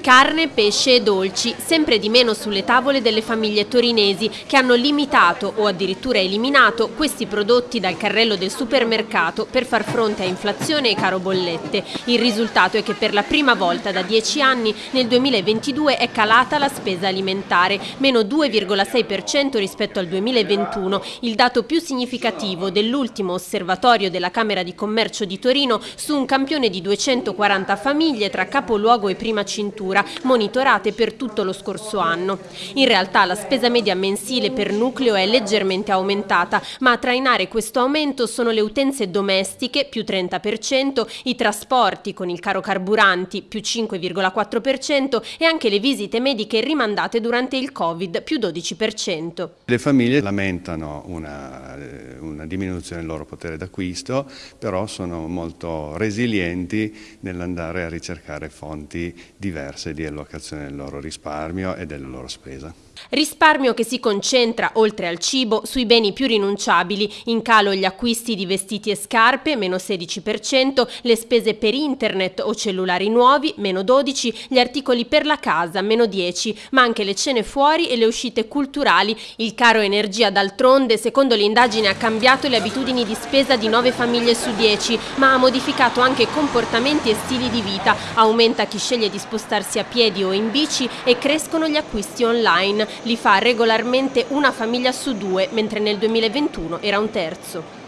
Carne, pesce e dolci, sempre di meno sulle tavole delle famiglie torinesi che hanno limitato o addirittura eliminato questi prodotti dal carrello del supermercato per far fronte a inflazione e caro bollette. Il risultato è che per la prima volta da dieci anni nel 2022 è calata la spesa alimentare, meno 2,6% rispetto al 2021, il dato più significativo dell'ultimo osservatorio della Camera di Commercio di Torino su un campione di 240 famiglie tra capoluogo e prima cintura misura monitorate per tutto lo scorso anno. In realtà la spesa media mensile per nucleo è leggermente aumentata, ma a trainare questo aumento sono le utenze domestiche più 30%, i trasporti con il caro carburanti più 5,4% e anche le visite mediche rimandate durante il Covid più 12%. Le famiglie lamentano una, una diminuzione del loro potere d'acquisto, però sono molto resilienti nell'andare a ricercare fonti diverse di allocazione del loro risparmio e della loro spesa. Risparmio che si concentra, oltre al cibo, sui beni più rinunciabili, in calo gli acquisti di vestiti e scarpe, meno 16%, le spese per internet o cellulari nuovi, meno 12%, gli articoli per la casa, meno 10%, ma anche le cene fuori e le uscite culturali. Il caro energia d'altronde, secondo l'indagine, ha cambiato le abitudini di spesa di 9 famiglie su 10, ma ha modificato anche comportamenti e stili di vita. Aumenta chi sceglie di spostarsi a piedi o in bici e crescono gli acquisti online li fa regolarmente una famiglia su due, mentre nel 2021 era un terzo.